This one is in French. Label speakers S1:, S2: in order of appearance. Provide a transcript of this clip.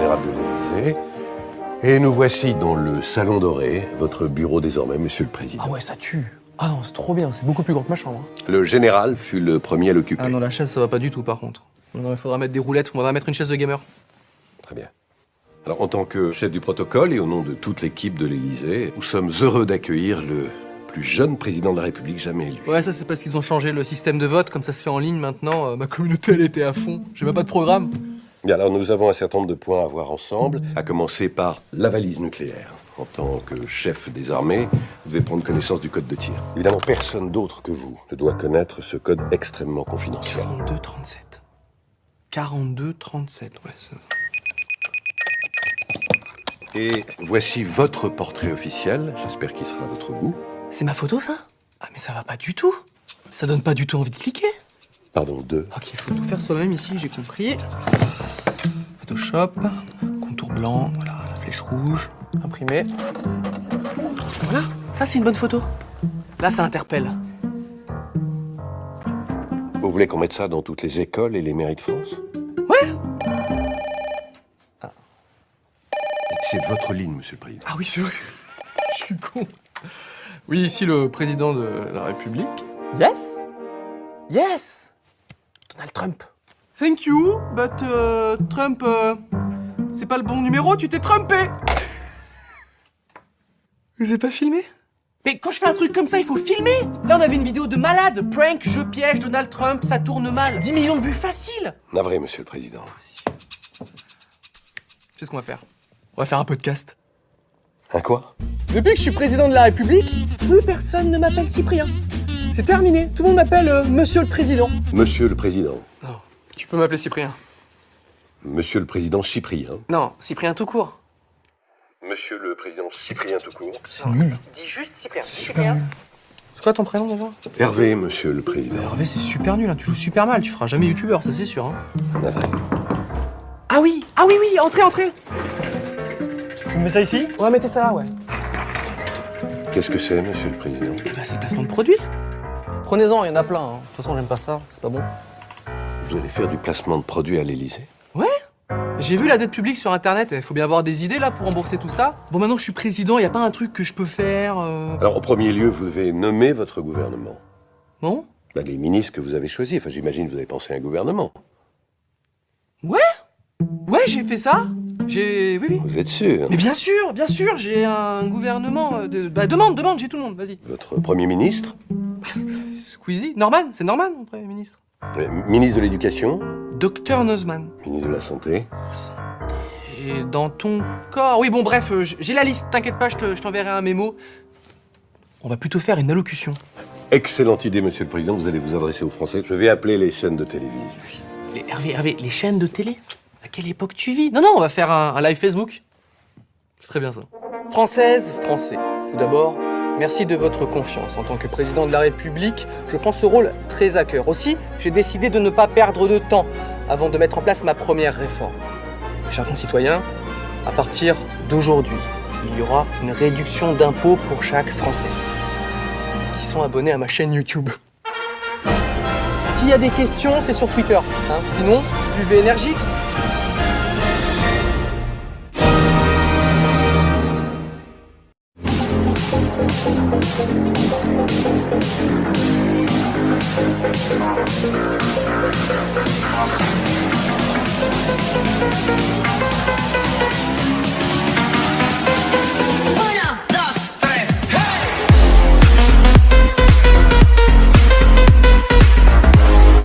S1: l'Élysée. Et nous voici dans le Salon Doré, votre bureau désormais, Monsieur le Président.
S2: Ah ouais, ça tue. Ah non, c'est trop bien, c'est beaucoup plus grand que ma chambre. hein.
S1: Le général fut le premier à l'occuper.
S2: Ah non, la chaise, ça va pas du tout par contre. Non, il faudra mettre des roulettes, il faudra mettre une chaise de gamer.
S1: Très bien. Alors, en tant que chef du protocole et au nom de toute l'équipe de l'Élysée, nous sommes heureux d'accueillir le plus jeune président de la République jamais élu.
S2: Ouais, ça c'est parce qu'ils ont changé le système de vote, comme ça se fait en ligne maintenant. euh, ma communauté, elle était à fond. J'ai même pas de programme.
S1: Bien, alors nous avons un certain nombre de points à voir ensemble, à commencer par la valise nucléaire. En tant que chef des armées, vous devez prendre connaissance du code de tir. Évidemment, personne d'autre que vous ne doit connaître ce code extrêmement confidentiel.
S2: 42-37. 42-37, ouais. ça-
S1: Et voici votre portrait officiel, j'espère qu'il sera à votre goût.
S2: C'est ma photo ça? Ah mais ça va pas du tout. Ça donne pas du tout envie de cliquer.
S1: Pardon, deux.
S2: Ok, il faut tout faire soi-même ici, j'ai compris. Photoshop, contour blanc, voilà, la flèche rouge, imprimé. Voilà, ça c'est une bonne photo. Là, ça interpelle.
S1: Vous voulez qu'on mette ça dans toutes les écoles et les mairies de France?
S2: Ouais
S1: C'est votre ligne, monsieur le président.
S2: Ah oui, c'est vrai. Je suis con. Oui, ici le président de la République. Yes Yes Donald Trump. Thank you, but euh, Trump, euh, c'est pas le bon numéro, tu t'es trompé Vous avez pas filmé? Mais quand je fais un truc comme ça, il faut filmer Là, on avait une vidéo de malade, prank, je piège Donald Trump, ça tourne mal. 10 millions de vues facile
S1: Navré, monsieur le président.
S2: C'est ce qu'on va faire? On va faire un podcast.
S1: Un quoi?
S2: Depuis que je suis président de la République, plus personne ne m'appelle Cyprien. C'est terminé, tout le monde m'appelle euh, Monsieur le Président.
S1: Monsieur le président.
S2: Non, tu peux m'appeler Cyprien.
S1: Monsieur le président Cyprien.
S2: Non, Cyprien tout court.
S1: Monsieur le président Cyprien tout court.
S2: C'est nul. Dis juste Cyprien. Nul. C'est quoi ton prénom déjà?
S1: Hervé, monsieur le président.
S2: Hervé, c'est super nul, hein. tu joues super mal, tu feras jamais youtubeur, ça c'est sûr. Hein. Ah oui, ah oui, oui, entrez, entrez
S3: Tu mets ça ici?
S2: On va mettre ça là, ouais.
S1: Qu'est-ce que c'est, monsieur le président?
S2: Bah, c'est le placement de produit. Prenez-en, il y en a plein. hein. De toute façon, j'aime pas ça, c'est pas bon.
S1: Vous allez faire du placement de produits à l'Élysée
S2: Ouais J'ai vu la dette publique sur internet, il faut bien avoir des idées là pour rembourser tout ça. Bon, maintenant que je suis président, il y a pas un truc que je peux faire euh,
S1: Alors, en premier lieu, vous devez nommer votre gouvernement.
S2: Non
S1: Bah, les ministres que vous avez choisis. Enfin, j'imagine que vous avez pensé à un gouvernement.
S2: Ouais Ouais, j'ai fait ça J'ai... Oui, oui.
S1: Vous êtes sûr
S2: Mais bien sûr, bien sûr, j'ai un gouvernement euh, de... Bah demande, demande, j'ai tout le monde, vas-y.
S1: Votre premier ministre?
S2: Squeezie Norman, c'est Norman, mon Premier ministre.
S1: Le ministre de l'Éducation
S2: Docteur Nozman.
S1: Ministre de la Santé
S2: Et dans ton corps... Oui, bon, bref, euh, j'ai la liste, t'inquiète pas, je t'enverrai un mémo. On va plutôt faire une allocution.
S1: Excellente idée, monsieur le président. Vous allez vous adresser aux Français. Je vais appeler les chaînes de télévision.
S2: Les- Hervé, Hervé, les chaînes de télé À quelle époque tu vis? Non, non, on va faire un, un live Facebook. C'est très bien ça. Française, Français. Tout d'abord, merci de votre confiance. En tant que président de la République, je prends ce rôle très à cœur. Aussi, j'ai décidé de ne pas perdre de temps avant de mettre en place ma première réforme. Chers concitoyens, à partir d'aujourd'hui, il y aura une réduction d'impôts pour chaque Français qui sont abonnés à ma chaîne YouTube. S'il y a des questions, c'est sur Twitter. hein. Sinon, buvez Energix.